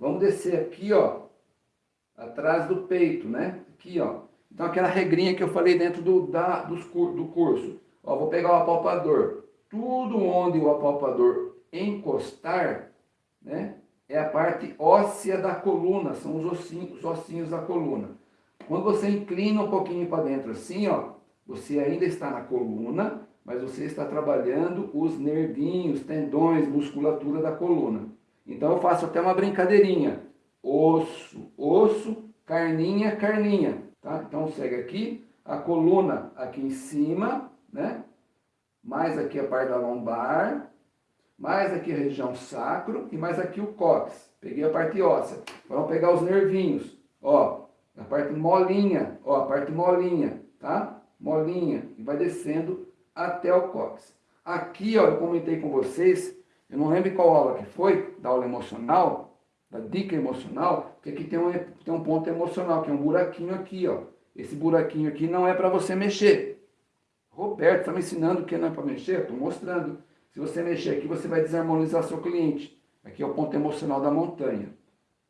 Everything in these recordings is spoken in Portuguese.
Vamos descer aqui, ó, atrás do peito, né? Aqui, ó. Então, aquela regrinha que eu falei dentro do, da, dos, do curso. Ó, vou pegar o apalpador. Tudo onde o apalpador encostar, né? É a parte óssea da coluna, são os ossinhos, os ossinhos da coluna. Quando você inclina um pouquinho para dentro assim, ó, você ainda está na coluna, mas você está trabalhando os nervinhos, tendões, musculatura da coluna. Então eu faço até uma brincadeirinha. Osso, osso, carninha, carninha. Tá? Então segue aqui, a coluna aqui em cima, né? mais aqui a parte da lombar, mais aqui a região sacro e mais aqui o cóccix. Peguei a parte óssea. Vamos pegar os nervinhos, ó, a parte molinha, ó, a parte molinha, tá? Molinha, e vai descendo até o cóccix. Aqui, ó, eu comentei com vocês, eu não lembro qual aula que foi, da aula emocional, da dica emocional, que aqui tem um, tem um ponto emocional, que é um buraquinho aqui, ó. Esse buraquinho aqui não é para você mexer. Roberto, está me ensinando que não é para mexer? Estou mostrando. Se você mexer aqui, você vai desarmonizar seu cliente. Aqui é o ponto emocional da montanha.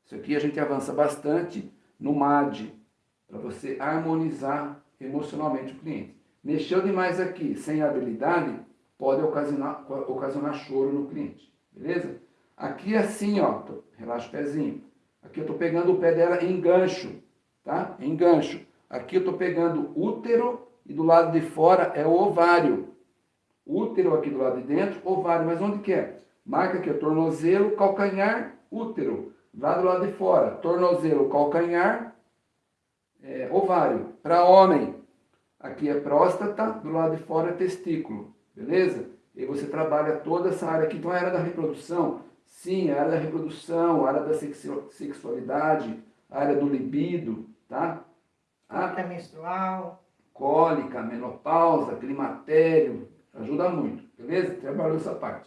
Isso aqui a gente avança bastante no MAD, para você harmonizar emocionalmente o cliente. Mexeu demais aqui, sem habilidade, pode ocasionar, ocasionar choro no cliente, beleza? Aqui assim, ó, relaxa o pezinho. Aqui eu estou pegando o pé dela em gancho, tá? Em gancho. Aqui eu estou pegando útero e do lado de fora é o ovário. Útero aqui do lado de dentro, ovário. Mas onde que é? Marca aqui, tornozelo, calcanhar, útero. Lá do lado de fora, tornozelo, calcanhar, é, ovário. Para homem, aqui é próstata, do lado de fora é testículo. Beleza? E você trabalha toda essa área aqui. Então, a área da reprodução, sim, a área da reprodução, a área da sexualidade, a área do libido, tá? Cólica menstrual. Cólica, menopausa, climatério, ajuda muito, beleza? Trabalhou essa parte.